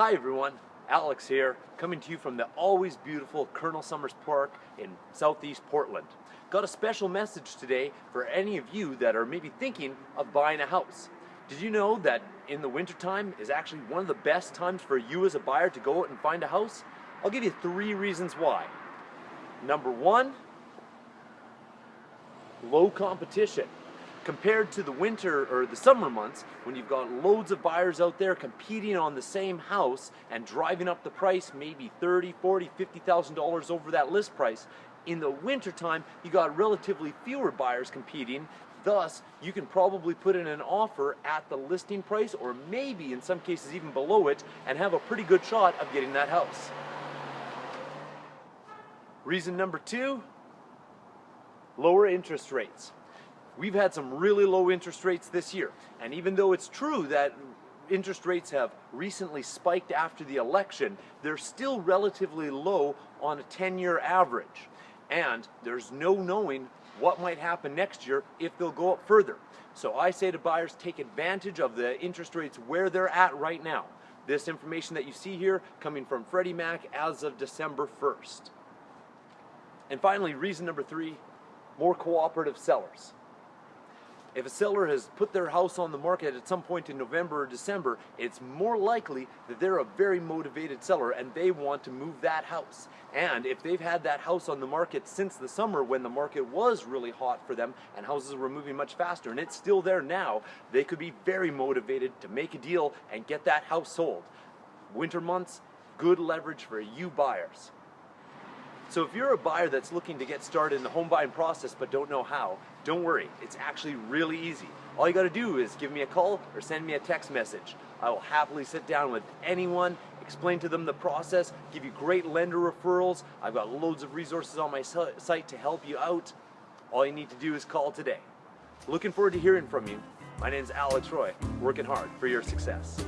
Hi everyone, Alex here, coming to you from the always beautiful Colonel Summers Park in southeast Portland. Got a special message today for any of you that are maybe thinking of buying a house. Did you know that in the wintertime is actually one of the best times for you as a buyer to go out and find a house? I'll give you three reasons why. Number one, low competition compared to the winter or the summer months when you've got loads of buyers out there competing on the same house and driving up the price maybe 30 40 50,000 dollars over that list price in the winter time you got relatively fewer buyers competing. Thus you can probably put in an offer at the listing price or maybe in some cases even below it and have a pretty good shot of getting that house. Reason number two lower interest rates We've had some really low interest rates this year. And even though it's true that interest rates have recently spiked after the election, they're still relatively low on a 10-year average. And there's no knowing what might happen next year if they'll go up further. So I say to buyers, take advantage of the interest rates where they're at right now. This information that you see here coming from Freddie Mac as of December 1st. And finally, reason number three, more cooperative sellers. If a seller has put their house on the market at some point in November or December, it's more likely that they're a very motivated seller and they want to move that house. And if they've had that house on the market since the summer when the market was really hot for them and houses were moving much faster and it's still there now, they could be very motivated to make a deal and get that house sold. Winter months, good leverage for you buyers. So if you're a buyer that's looking to get started in the home buying process but don't know how, don't worry, it's actually really easy. All you gotta do is give me a call or send me a text message. I will happily sit down with anyone, explain to them the process, give you great lender referrals. I've got loads of resources on my site to help you out. All you need to do is call today. Looking forward to hearing from you. My name is Alex Roy, working hard for your success.